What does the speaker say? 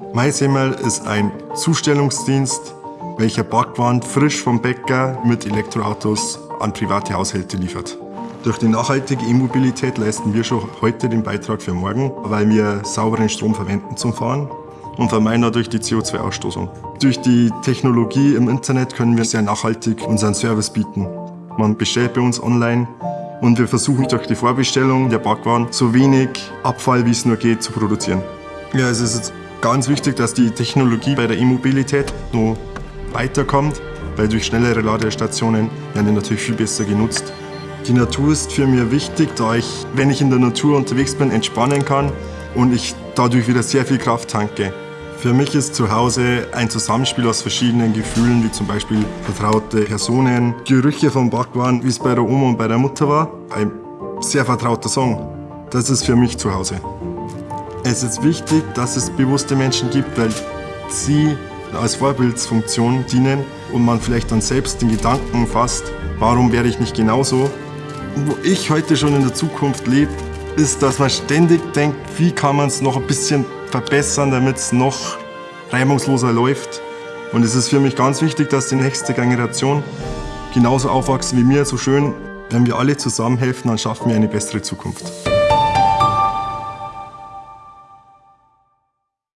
MySemmel ist ein Zustellungsdienst, welcher Backwaren frisch vom Bäcker mit Elektroautos an private Haushalte liefert. Durch die nachhaltige E-Mobilität leisten wir schon heute den Beitrag für morgen, weil wir sauberen Strom verwenden zum Fahren und vermeiden dadurch die CO2-Ausstoßung. Durch die Technologie im Internet können wir sehr nachhaltig unseren Service bieten. Man bestellt bei uns online und wir versuchen durch die Vorbestellung der Backwaren so wenig Abfall wie es nur geht zu produzieren. Ja, es ist ganz wichtig, dass die Technologie bei der E-Mobilität noch weiterkommt, weil durch schnellere Ladestationen werden die natürlich viel besser genutzt. Die Natur ist für mich wichtig, da ich, wenn ich in der Natur unterwegs bin, entspannen kann und ich dadurch wieder sehr viel Kraft tanke. Für mich ist zu Hause ein Zusammenspiel aus verschiedenen Gefühlen, wie zum Beispiel vertraute Personen, Gerüche vom Backwaren, wie es bei der Oma und bei der Mutter war. Ein sehr vertrauter Song. Das ist für mich zu Hause. Es ist wichtig, dass es bewusste Menschen gibt, weil sie als Vorbildsfunktion dienen und man vielleicht dann selbst den Gedanken fasst, warum werde ich nicht genauso? Wo ich heute schon in der Zukunft lebe, ist, dass man ständig denkt, wie kann man es noch ein bisschen verbessern, damit es noch reibungsloser läuft. Und es ist für mich ganz wichtig, dass die nächste Generation genauso aufwachsen wie mir. So schön, wenn wir alle zusammen helfen, dann schaffen wir eine bessere Zukunft.